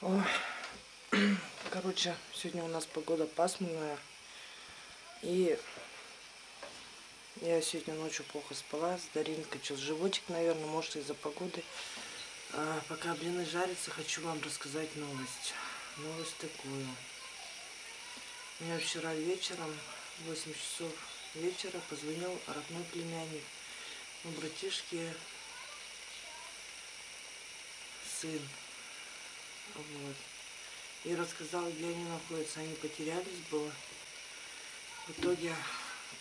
Ой. Короче, сегодня у нас погода пасмурная. И я сегодня ночью плохо спала. С Даринкой что животик, наверное, может из-за погоды. А, пока блины жарятся, хочу вам рассказать новость. Новость такую. Меня вчера вечером, в 8 часов вечера, позвонил родной племянник. У братишки сын. Вот. И рассказал, где они находятся. Они потерялись было. В итоге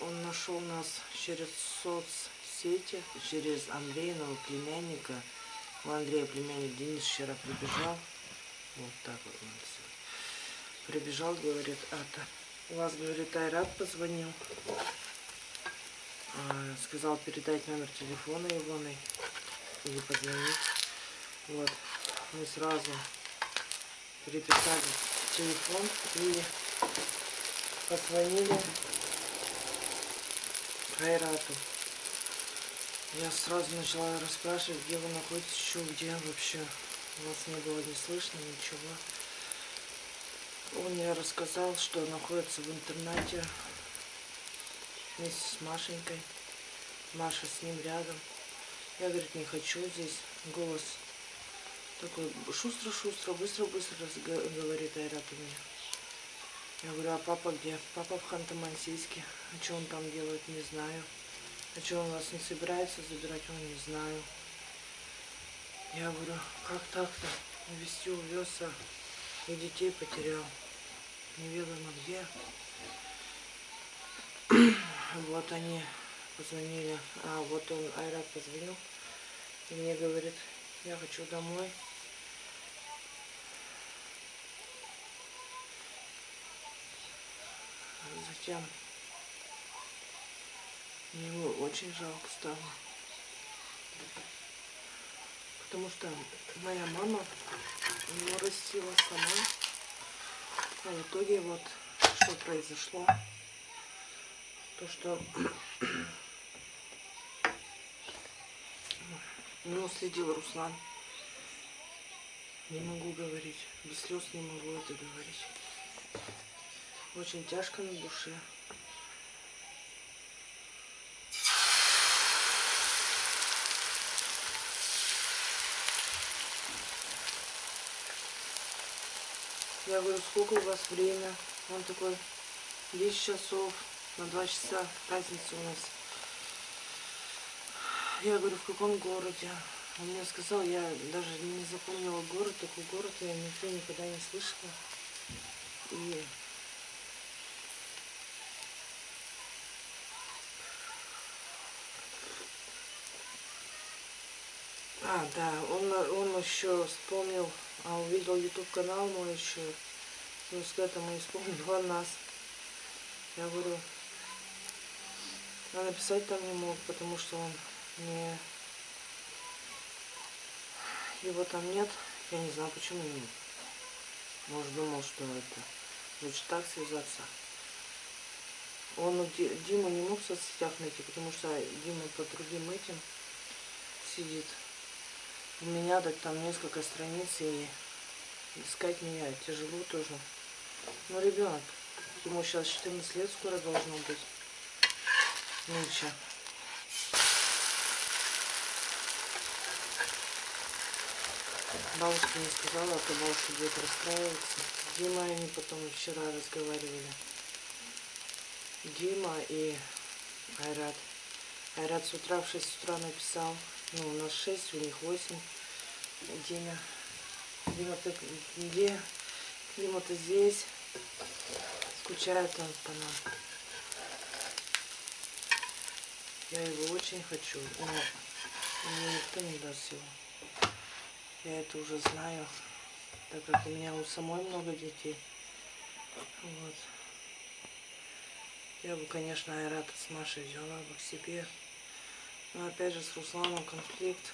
он нашел нас через соцсети, через Андреиного племянника. У Андрея племянник Денис вчера прибежал. Вот так вот он все. Прибежал, говорит, это. У вас, говорит, Айрат позвонил. А, сказал передать номер телефона его или позвонить. Вот. Мы сразу переписали телефон и позвонили Хайрату. Я сразу начала расспрашивать, где вы находитесь, еще где вообще. Вас не было не слышно, ничего. Он мне рассказал, что находится в интернете вместе с Машенькой. Маша с ним рядом. Я, говорит, не хочу здесь. Голос такой шустро-шустро, быстро-быстро говорит Айрат у меня. Я говорю, а папа где? Папа в Ханты-Мансийске. А что он там делает, не знаю. А что он вас не собирается забирать, он не знаю. Я говорю, как так-то? Вести увез, а и детей потерял. Неведомо где. вот они позвонили. А, вот он, Айрат позвонил. И мне говорит, я хочу домой. Затем мне его очень жалко стало. Потому что моя мама его растила сама. А в итоге вот что произошло. То, что ну, следил Руслан. Не могу говорить. Без слез не могу это говорить. Очень тяжко на душе. Я говорю, сколько у вас время? Он такой, 10 часов, на 2 часа разница у нас. Я говорю, в каком городе? Он мне сказал, я даже не запомнила город, такой город я нигде никогда не слышала. И А, да, он, он еще вспомнил, а увидел YouTube канал мой еще. Ну, с этому вспомнил о нас. Я говорю, а написать там не мог, потому что он не... Его там нет. Я не знаю, почему нет. Может, думал, что это... Лучше так связаться. Он Диму не мог в соцсетях найти, потому что Дима по другим этим сидит. У меня так там несколько страниц, и искать меня тяжело тоже. Ну, ребенок, ему сейчас 14 лет скоро должно быть. Ничего. Бабушка не сказала, а то бабушка будет расстраиваться. Дима и они потом вчера разговаривали. Дима и Айрат. Айрат с утра в 6 утра написал. Ну, у нас 6, у них 8. Дима. Дима, ты где? Дима, ты здесь? Скучает он по нам. Я его очень хочу, но мне никто не даст его. Я это уже знаю, так как у меня у самой много детей. Вот. Я бы, конечно, Айрата с Машей взяла бы к себе. Но опять же с Русланом конфликт.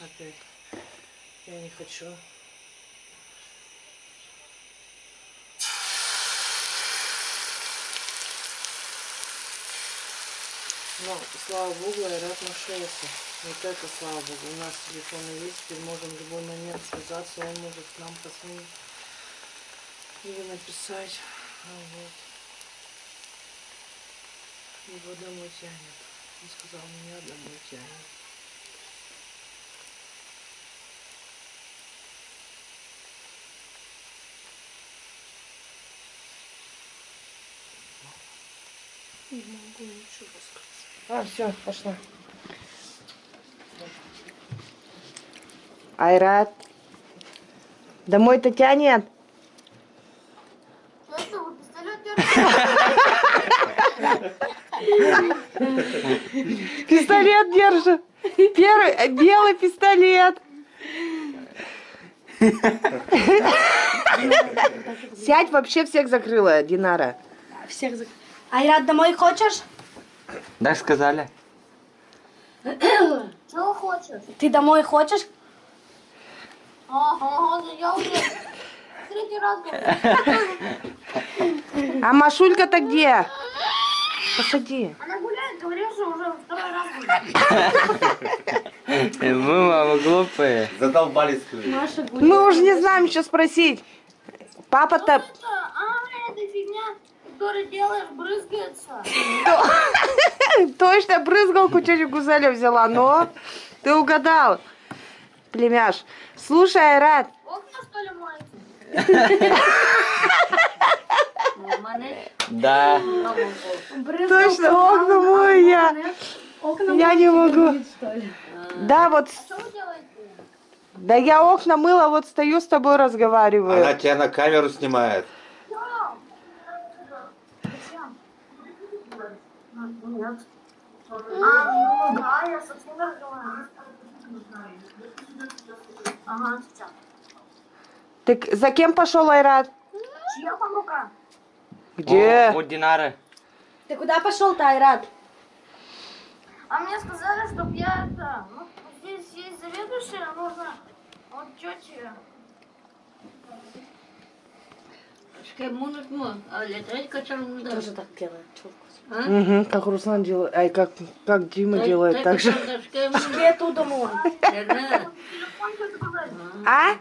Опять. Я не хочу. Но, слава богу, Айрат нашелся. Вот это, слава богу, у нас телефоны есть, теперь можем в любой момент связаться, он может к нам позвонить или написать. Ну Вот. Его домой тянет. Он сказал, меня домой тянет. Не могу ничего сказать. А, все, пошла. Айрат. Домой-то тянет. Что это вы пистолет держит. Первый белый пистолет. Сядь, вообще всех закрыла, Динара. Всех зак... Айрат, домой хочешь? Да, сказали. Чего хочешь? Ты домой хочешь? Ага, да я уже третий раз говорю. А Машулька-то где? Посади. Она гуляет, что уже второй раз гуляет. Мы, мама, глупые. Задолбались, скажи. Маша гуляет. Мы уже не знаем, что спросить. Папа-то... А, эта фигня, которую делаешь, брызгается. Точно брызгалку тетя Гузеля взяла, но ты угадал, племяш. Слушай, Айрат, Окна, что ли, моете? Да. точно окна мой я. Я не могу. ли? Да, вот, делаете? да я окна мыла, вот стою с тобой разговариваю. Она тебя на камеру снимает. А, ну да, я совсем разговариваю. Ага, сейчас. Ты к- за кем пошел, Айрат? Чья рука? Где? Вот Динары. Ты куда пошел-то, Айрат? А мне сказали, чтоб я это... Ну, здесь есть заведующая, нужно... Вот ми, а. Тоже так делает. А? Угу, как Руслан делает, ай, как, как Дима Та- делает, та так же. Где туда сказали. А?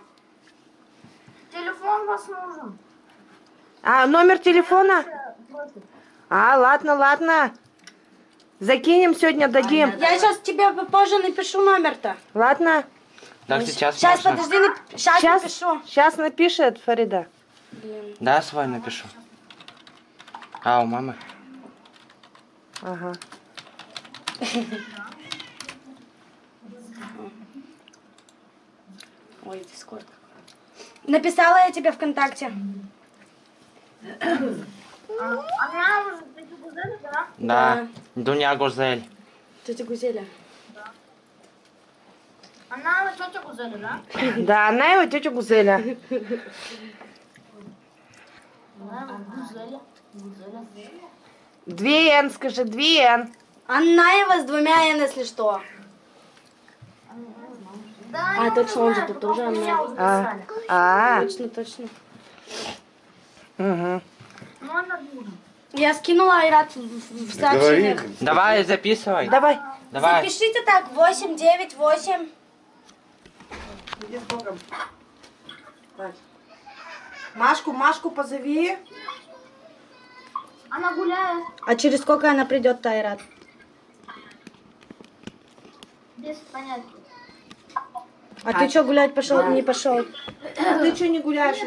Телефон вас нужен. А, номер телефона? А, ладно, ладно. Закинем сегодня, дадим. Я сейчас тебе попозже напишу номер-то. Ладно? Так сейчас Сейчас, можно? подожди, нап... сейчас, Сейчас, напишу. сейчас напишет Фарида. Да, свой напишу. А, у мамы. Ага. Ой, дискорд. Написала я тебе ВКонтакте. Она уже Гузель, да? Да. Дуня Гузель. Тетя Гузеля. Она тетя Гузель, да? Да, она его тетя Гузеля. Она Гузеля. Гузеля. Две Н, скажи, две Н. Аннаева с двумя Н, если что. Да, А, точно, он же тут тоже Анна. А, а, Точно, точно. Угу. Ну, она нужен. Я скинула Айрат в, в- сообщениях. Давай, записывай. Давай. Давай. Запишите так, 8, 9, 8. Иди с Богом. Машку, Машку позови. Она гуляет А через сколько она придет, Айрат? без понятия. А, ты что, гулять пошел, не пошел? А ты что не гуляешь?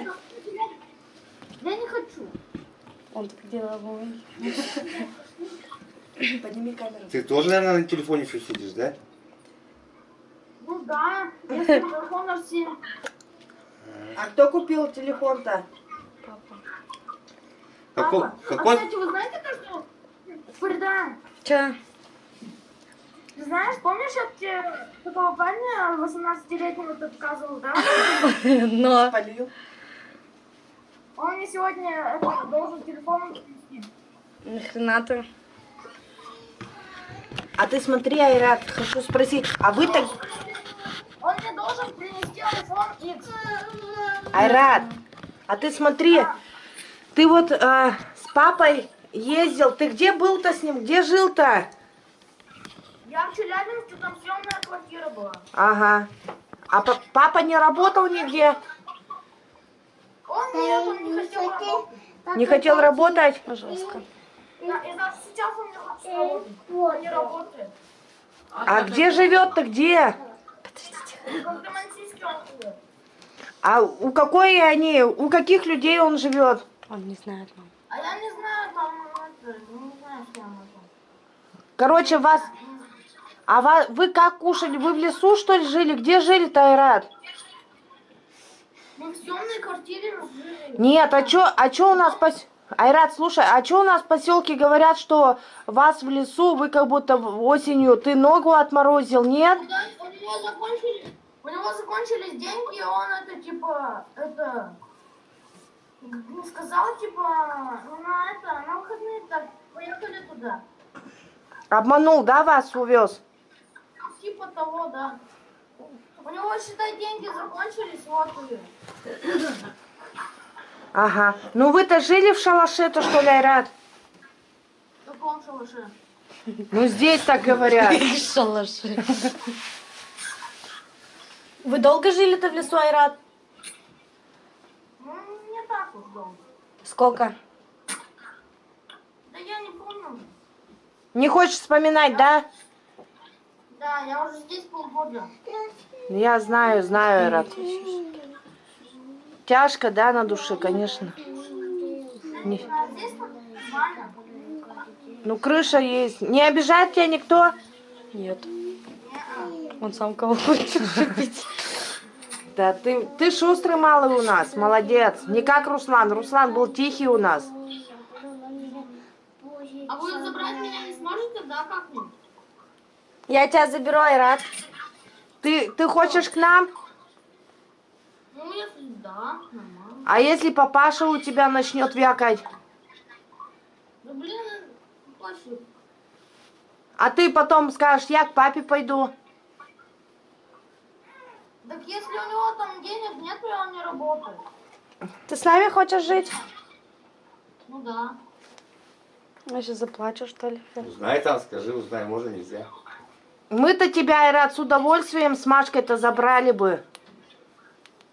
Я. Он так деловой. Подними камеру. Ты тоже, наверное, на телефоне еще сидишь, да? Ну да, если телефон все. А кто купил телефон-то? Какой, Папа, а какой, кстати, вы знаете то, что... Фарида, Че? ты знаешь, помнишь, я тебе такого парня 18-летнего ты показывал, да? Но. Полил. Мне сегодня это, должен телефон принести. Нахрена ты? А ты смотри, Айрат, хочу спросить, а вы так... Он мне должен принести iPhone X. Айрат, а ты смотри, ты вот э, с папой ездил, ты где был-то с ним, где жил-то? Я в Челябинске, там съемная квартира была. Ага. А па- папа не работал нигде? Он нет, он не хотел работать. Не хотел работать? Пожалуйста. Да, и даже сейчас он не хочет работать. Он не работает. А где живет-то где? А у какой они, у каких людей он живет? Он не знает, мам. А я не знаю, кем это. Короче, вас... А ва- вы как кушали? Вы в лесу, что ли, жили? Где жили-то, Айрат? Мы в съемной квартире жили. Нет, а чё, а чё у нас пос... Айрат, слушай, а чё у нас в поселке говорят, что вас в лесу, вы как будто осенью, ты ногу отморозил, нет? У него закончились, у него закончились деньги, и он это типа, это, не сказал типа, ну на это, на выходные так, поехали туда. Обманул, да, вас увез? Типа того, да. Него, считай, деньги закончились, вот и. Ага. Ну вы-то жили в шалаше-то, что ли, Айрат? В каком шалаше? Ну здесь так говорят. Шалаши. Вы долго жили-то в лесу, Айрат? Ну, не так уж долго. Сколько? Да я не помню. Не хочешь вспоминать, да? Да, я уже здесь полгода. Я знаю, знаю, Айрат. Тяжко, да, на душе, конечно. Не-. Ну, крыша есть. Не обижает тебя никто? Нет. Он сам кого хочет шипить. Да, ты, ты шустрый малый у нас, молодец. Не как Руслан. Руслан был тихий у нас. А вы забрать меня не сможете, да, как-нибудь? Я тебя заберу, Айрат. Ты, ты хочешь к нам? Ну, если да, нормально. А если папаша у тебя начнет вякать? Да блин, точно. А ты потом скажешь, я к папе пойду. Так если у него там денег нет, и он не работает. Ты с нами хочешь жить? Ну да. Я сейчас заплачу, что ли? Узнай там, скажи, узнай, можно, нельзя. Мы-то тебя, Айрат, с удовольствием с Машкой-то забрали бы.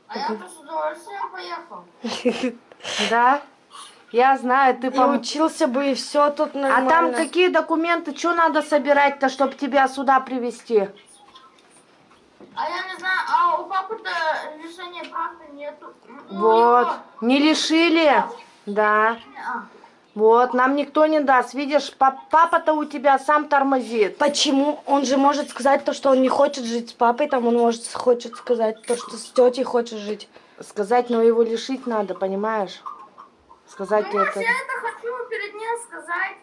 А я с удовольствием поехал. Да? Я знаю, ты И пом... учился бы, и все тут А нормально. там какие документы, что надо собирать-то, чтобы тебя сюда привезти? А я не знаю, а у папы-то решения прав-то нету. Ну, Вот. его- Не лишили? Да. Неа. Вот, нам никто не даст. Видишь, па- папа-то у тебя сам тормозит. Почему? Он же может сказать то, что он не хочет жить с папой, там он может хочет сказать то, что с тетей хочет жить. Сказать, но его лишить надо, понимаешь? Сказать Ну, это. я это хочу перед ним сказать.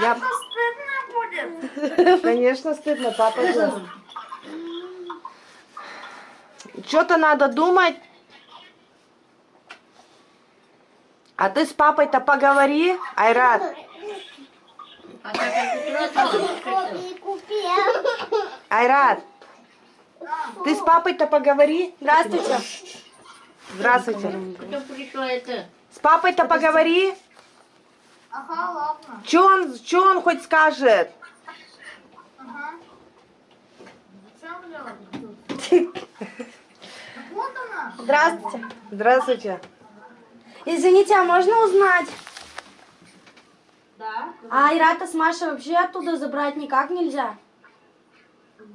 Я, стыдно будет. конечно, стыдно, папа же. Что-то надо думать. А ты с папой-то поговори, Айрат. Айрат, ты с папой-то поговори. Здравствуйте. Здравствуйте. Кто пришла это? С папой-то поговори. Ага, ладно. Че он, чё он хоть скажет? Ага. Здравствуйте. Здравствуйте. Извините, а можно узнать? Да. А Айрата с Машей вообще оттуда забрать никак нельзя?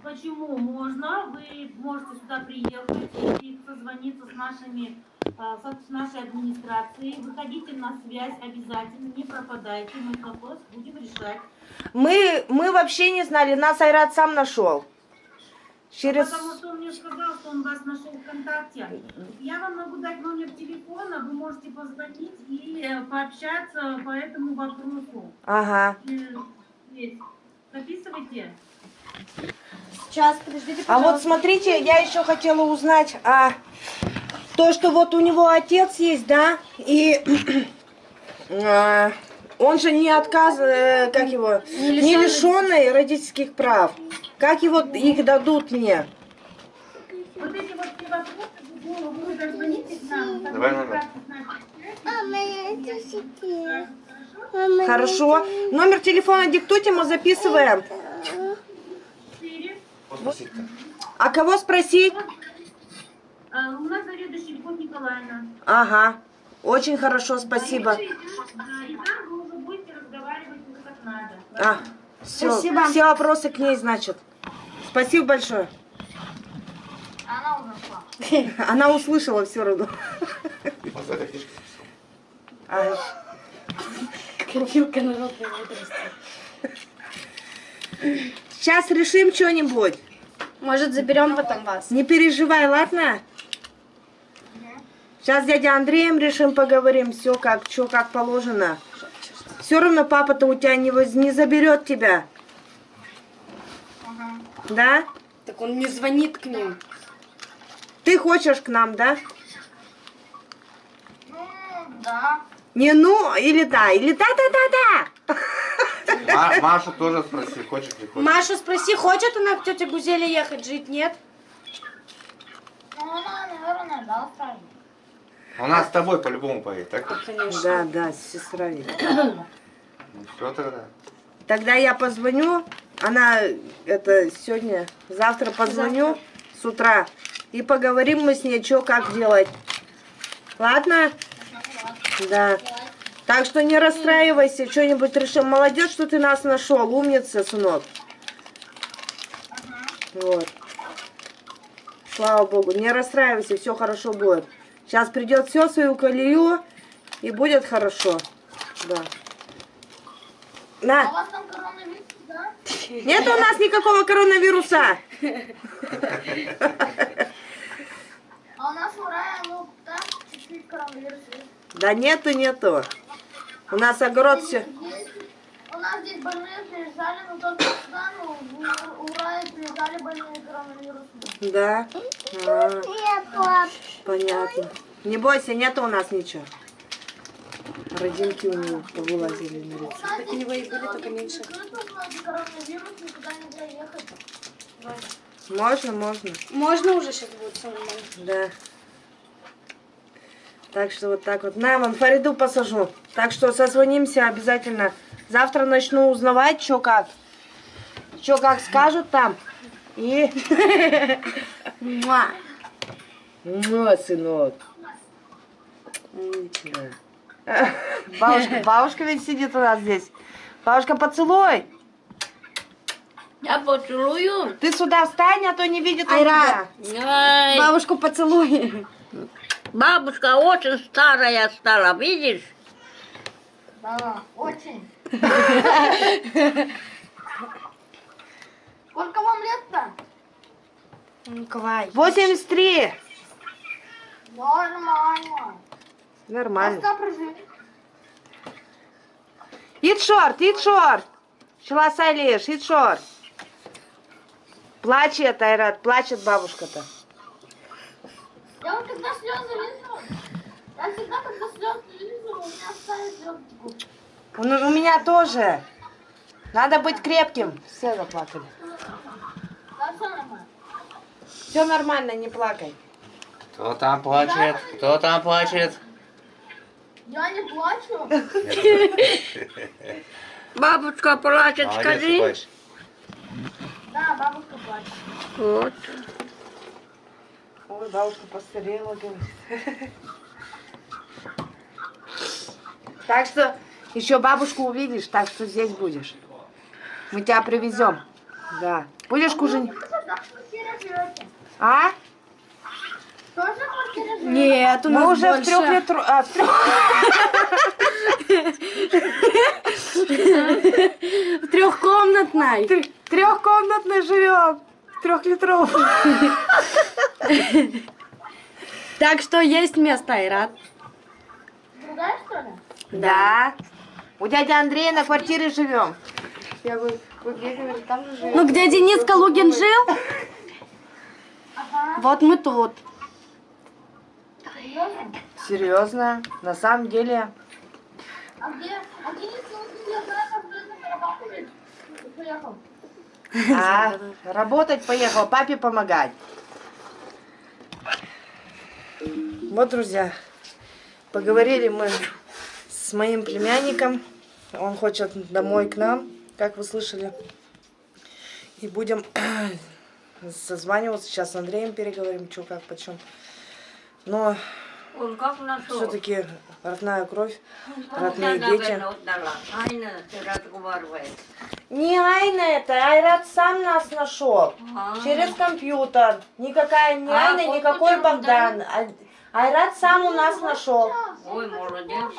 Почему можно? Вы можете сюда приехать и созвониться с нашими, а, с нашей администрацией. Выходите на связь обязательно, не пропадайте. Мы вопрос будем решать. Мы, мы вообще не знали, нас Айрат сам нашел. Через... Потому что он мне сказал, что он вас нашел ВКонтакте. Я вам могу дать номер телефона, вы можете позвонить и э, пообщаться по этому вопросу. Ага. Есть. Записывайте. Сейчас, подождите, А вот пожалуйста. смотрите, я еще хотела узнать, а то, что вот у него отец есть, да, и а, он же не отказ, э, как его, не лишенный родительских прав. Как его их дадут мне? Вот эти вот вопросы, вы, вы дозвоните к нам. Давай номер. Хорошо? Хорошо. Номер телефона диктуйте, мы записываем. А кого спросить? А, у нас заведующий Любовь Николаевна. Ага. Очень хорошо, спасибо. Да, и там вы уже будете разговаривать уже как надо. А, все, Спасибо. все вопросы к ней, значит. Спасибо большое. Она ушла. Она услышала все равно. Копилка народной мудрости. Сейчас решим что-нибудь. Может, заберем потом вас? Не переживай, ладно? Сейчас дядя Андреем решим, поговорим, все как, что как положено. Все равно папа-то у тебя не, воз- не заберет тебя. Да? Так он не звонит к ним. Ты хочешь к нам, да? Ну, да. Не ну, или да, или да-да-да-да. Ма- Машу тоже спроси, хочешь не хочешь. Машу спроси, хочет она к тете Гузеле ехать жить, нет? Ну, она, наверное, да. Она с тобой по-любому поедет, так? Конечно. Да, да, сестра. ведь. Ну все тогда. Тогда я позвоню, она это сегодня, завтра позвоню с утра и поговорим мы с ней, что как делать. Ладно? Да. Так что не расстраивайся, что-нибудь решим. Молодец, что ты нас нашел, умница, сынок. Вот. Слава богу, не расстраивайся, все хорошо будет. Сейчас придет все свою колею и будет хорошо. Да. А у На. вас там коронавирус, да? Нет у нас никакого коронавируса. А у нас там чуть-чуть коронавирус. Да нету, нету. У нас огород все. У нас здесь больные приезжали, но только сюда, ну, рае приезжали больные коронавирусом. Да. А, понятно. Не бойся, нету у нас ничего. Родинки у него повылазили на лицо. У нас Так у него и были, только меньше. Можно, можно. Можно уже сейчас будет все нормально. Да. Так что вот так вот. На, вон Фариду посажу. Так что созвонимся обязательно. Завтра начну узнавать, что как. Что как скажут там. И... Муа. Муа, сынок. Да. Бабушка, бабушка ведь сидит у нас здесь. Бабушка, поцелуй. Я поцелую. Ты сюда встань, а то не видит Айра. Ай, Бабушку поцелуй. бабушка очень старая стала, видишь? Да, очень. Сколько вам лет-то? Николай. 83. Нормально. Нормально. Ит шорт, ит шорт. Шла Сайлиш, ит шорт. Плачет, Айрат, плачет бабушка-то. Я вот когда слезы лизу, я всегда, когда слезы лизу, у меня ставят слезы. У, у меня тоже. Надо быть крепким. Все заплакали. Да, все нормально. Все нормально, не плакай. Кто там плачет? Кто там плачет? Я не плачу. Бабушка плачет, скажи. Да, бабушка плачет. Вот. Ой, бабушка постарела, говорит. Так что еще бабушку увидишь, так что здесь будешь. Мы тебя привезем. Да. Будешь кушать? Квартире живете? А? Тоже живете? Нет, у Мы нас уже в больше. трех литру... а, в трех... В трехкомнатной. Тр- трехкомнатной живем. Трехлитровой. Так что есть место, Айрат. Другая, что ли? Да. У дяди Андрея на квартире живем. Я вы, вы где говорите, там же живем? Ну, где Денис Калугин жил, Ага. вот мы тут. Серьезно? Серьезно? На самом деле. А где? А где? Поехал. А, работать поехал, папе помогать. Вот, друзья, поговорили мы с моим племянником. Он хочет домой к нам, как вы слышали. И будем созваниваться. Сейчас с Андреем переговорим, что, как, почем. Но Он как нашел? все-таки родная кровь, Он родные тебя, дети. наверное, отдала. Айна, разговаривает. Не Айна это, Айрат сам нас нашел. А. Через компьютер. Никакая не А, Айна, никакой Богдан. А- Айрат сам у нас нашел. Ой, молодец.